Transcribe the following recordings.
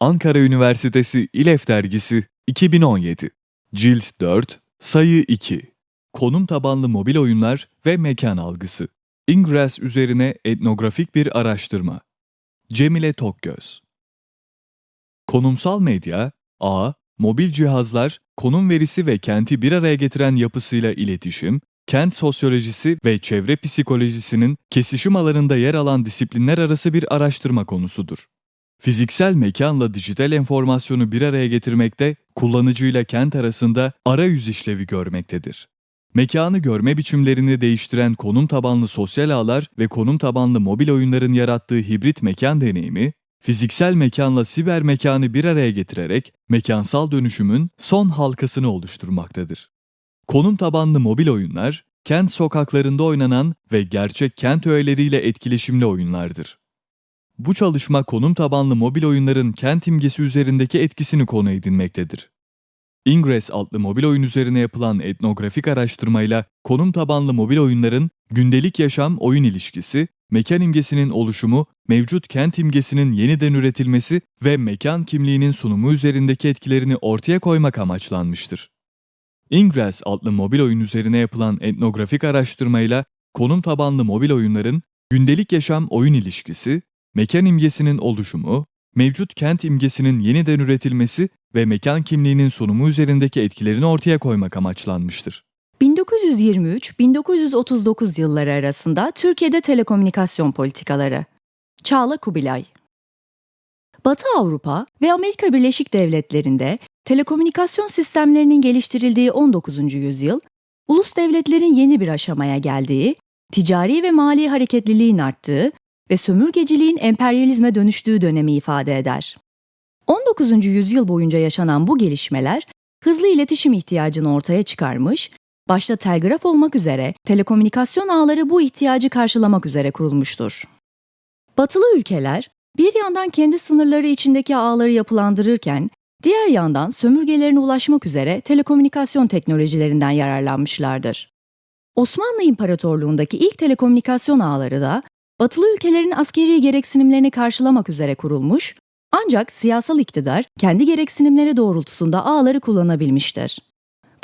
Ankara Üniversitesi İLEF Dergisi 2017 Cilt 4 Sayı 2 Konum tabanlı mobil oyunlar ve mekan algısı Ingress üzerine etnografik bir araştırma Cemile Tokgöz Konumsal medya, A. Mobil cihazlar, konum verisi ve kenti bir araya getiren yapısıyla iletişim, kent sosyolojisi ve çevre psikolojisinin kesişim alanında yer alan disiplinler arası bir araştırma konusudur. Fiziksel mekanla dijital enformasyonu bir araya getirmekte, kullanıcıyla kent arasında arayüz işlevi görmektedir. Mekanı görme biçimlerini değiştiren konum tabanlı sosyal ağlar ve konum tabanlı mobil oyunların yarattığı hibrit mekan deneyimi, fiziksel mekanla siber mekanı bir araya getirerek mekansal dönüşümün son halkasını oluşturmaktadır. Konum tabanlı mobil oyunlar, kent sokaklarında oynanan ve gerçek kent öğeleriyle etkileşimli oyunlardır. Bu çalışma konum tabanlı mobil oyunların kent imgesi üzerindeki etkisini konu edinmektedir. Ingress adlı mobil oyun üzerine yapılan etnografik araştırmayla konum tabanlı mobil oyunların gündelik yaşam oyun ilişkisi, mekan imgesinin oluşumu, mevcut kent imgesinin yeniden üretilmesi ve mekan kimliğinin sunumu üzerindeki etkilerini ortaya koymak amaçlanmıştır. Ingress adlı mobil oyun üzerine yapılan etnografik araştırmayla konum tabanlı mobil oyunların gündelik yaşam oyun ilişkisi, mekan imgesinin oluşumu, mevcut kent imgesinin yeniden üretilmesi ve mekan kimliğinin sunumu üzerindeki etkilerini ortaya koymak amaçlanmıştır. 1923-1939 yılları arasında Türkiye'de telekomünikasyon politikaları. Çağla Kubilay Batı Avrupa ve Amerika Birleşik Devletleri'nde telekomünikasyon sistemlerinin geliştirildiği 19. yüzyıl, ulus devletlerin yeni bir aşamaya geldiği, ticari ve mali hareketliliğin arttığı ve sömürgeciliğin emperyalizme dönüştüğü dönemi ifade eder. 19. yüzyıl boyunca yaşanan bu gelişmeler hızlı iletişim ihtiyacını ortaya çıkarmış, başta telgraf olmak üzere telekomünikasyon ağları bu ihtiyacı karşılamak üzere kurulmuştur. Batılı ülkeler bir yandan kendi sınırları içindeki ağları yapılandırırken, diğer yandan sömürgelerine ulaşmak üzere telekomünikasyon teknolojilerinden yararlanmışlardır. Osmanlı İmparatorluğundaki ilk telekomünikasyon ağları da batılı ülkelerin askeri gereksinimlerini karşılamak üzere kurulmuş, ancak siyasal iktidar kendi gereksinimleri doğrultusunda ağları kullanabilmiştir.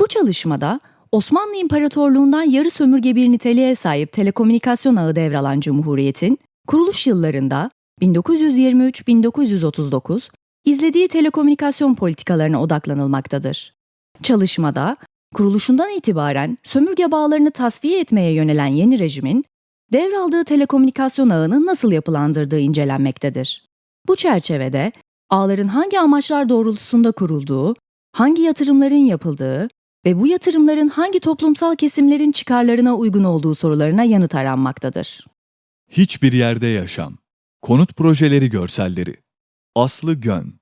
Bu çalışmada Osmanlı İmparatorluğundan yarı sömürge bir niteliğe sahip telekomünikasyon ağı devralan Cumhuriyet'in kuruluş yıllarında 1923-1939 izlediği telekomünikasyon politikalarına odaklanılmaktadır. Çalışmada kuruluşundan itibaren sömürge bağlarını tasfiye etmeye yönelen yeni rejimin devraldığı telekomünikasyon ağını nasıl yapılandırdığı incelenmektedir. Bu çerçevede ağların hangi amaçlar doğrultusunda kurulduğu, hangi yatırımların yapıldığı ve bu yatırımların hangi toplumsal kesimlerin çıkarlarına uygun olduğu sorularına yanıt aranmaktadır. Hiçbir yerde yaşam. Konut projeleri görselleri. Aslı Gön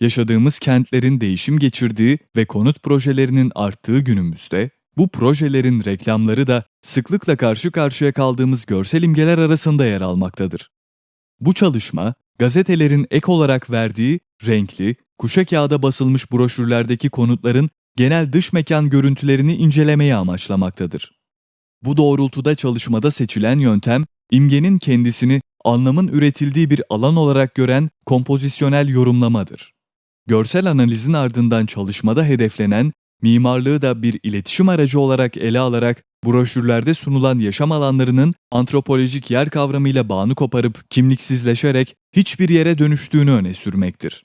Yaşadığımız kentlerin değişim geçirdiği ve konut projelerinin arttığı günümüzde, bu projelerin reklamları da sıklıkla karşı karşıya kaldığımız görsel imgeler arasında yer almaktadır. Bu çalışma, gazetelerin ek olarak verdiği renkli, kuşa kağıda basılmış broşürlerdeki konutların genel dış mekan görüntülerini incelemeyi amaçlamaktadır. Bu doğrultuda çalışmada seçilen yöntem, imgenin kendisini anlamın üretildiği bir alan olarak gören kompozisyonel yorumlamadır. Görsel analizin ardından çalışmada hedeflenen, mimarlığı da bir iletişim aracı olarak ele alarak broşürlerde sunulan yaşam alanlarının antropolojik yer kavramıyla bağını koparıp kimliksizleşerek hiçbir yere dönüştüğünü öne sürmektir.